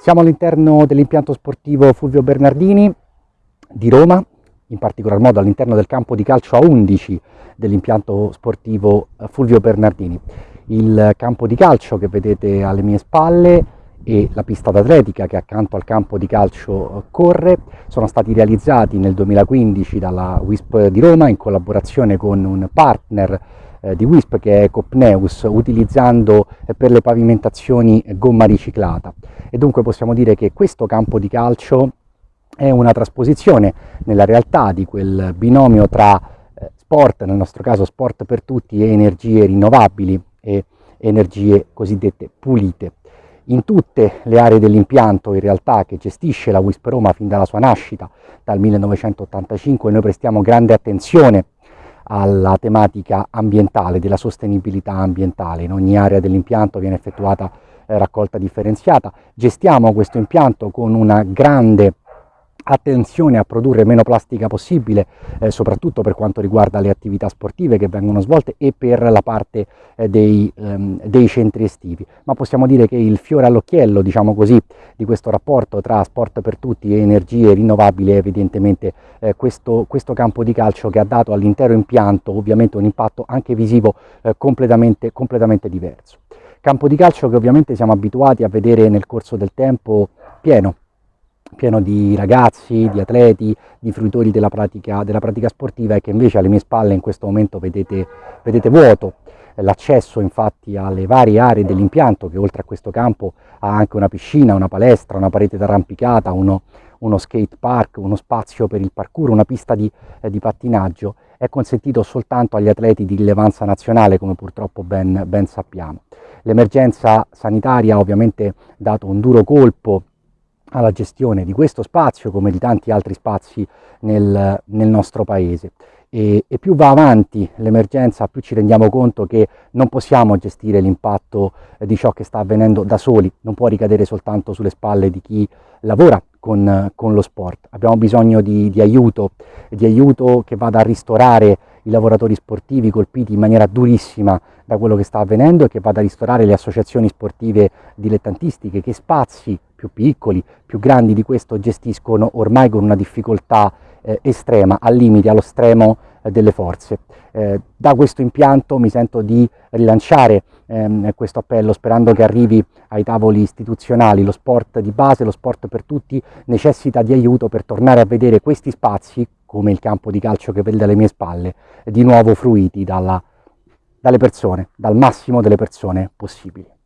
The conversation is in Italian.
Siamo all'interno dell'impianto sportivo Fulvio Bernardini di Roma, in particolar modo all'interno del campo di calcio a 11 dell'impianto sportivo eh, Fulvio Bernardini. Il campo di calcio che vedete alle mie spalle e la pista d'atletica che accanto al campo di calcio eh, corre sono stati realizzati nel 2015 dalla WISP di Roma in collaborazione con un partner eh, di WISP che è Copneus utilizzando per le pavimentazioni gomma riciclata e dunque possiamo dire che questo campo di calcio è una trasposizione nella realtà di quel binomio tra eh, sport, nel nostro caso sport per tutti, e energie rinnovabili e energie cosiddette pulite. In tutte le aree dell'impianto in realtà che gestisce la WISP Roma fin dalla sua nascita, dal 1985, noi prestiamo grande attenzione alla tematica ambientale, della sostenibilità ambientale. In ogni area dell'impianto viene effettuata raccolta differenziata. Gestiamo questo impianto con una grande attenzione a produrre meno plastica possibile, eh, soprattutto per quanto riguarda le attività sportive che vengono svolte e per la parte eh, dei, ehm, dei, centri estivi. Ma possiamo dire che il fiore all'occhiello, diciamo così, di questo rapporto tra sport per tutti e energie rinnovabili è evidentemente eh, questo, questo, campo di calcio che ha dato all'intero impianto ovviamente un impatto anche visivo eh, completamente, completamente diverso. Campo di calcio che ovviamente siamo abituati a vedere nel corso del tempo pieno, pieno di ragazzi, di atleti, di fruitori della pratica, della pratica sportiva e che invece alle mie spalle in questo momento vedete, vedete vuoto. L'accesso infatti alle varie aree dell'impianto che oltre a questo campo ha anche una piscina, una palestra, una parete d'arrampicata, uno, uno skate park, uno spazio per il parkour, una pista di, eh, di, pattinaggio, è consentito soltanto agli atleti di rilevanza nazionale come purtroppo ben, ben sappiamo. L'emergenza sanitaria ha ovviamente dato un duro colpo alla gestione di questo spazio come di tanti altri spazi nel, nel nostro paese. E, e, più va avanti l'emergenza più ci rendiamo conto che non possiamo gestire l'impatto di ciò che sta avvenendo da soli, non può ricadere soltanto sulle spalle di chi lavora con, con lo sport, abbiamo bisogno di, di, aiuto, di aiuto che vada a ristorare i lavoratori sportivi colpiti in maniera durissima da quello che sta avvenendo e che vada a ristorare le associazioni sportive dilettantistiche che spazi più piccoli, più grandi di questo gestiscono ormai con una difficoltà eh, estrema, al limite, allo stremo eh, delle forze. Eh, da questo impianto mi sento di rilanciare ehm, questo appello sperando che arrivi ai tavoli istituzionali. Lo sport di base, lo sport per tutti necessita di aiuto per tornare a vedere questi spazi, come il campo di calcio che vede alle mie spalle, di nuovo fruiti dalla, dalle persone, dal massimo delle persone possibili.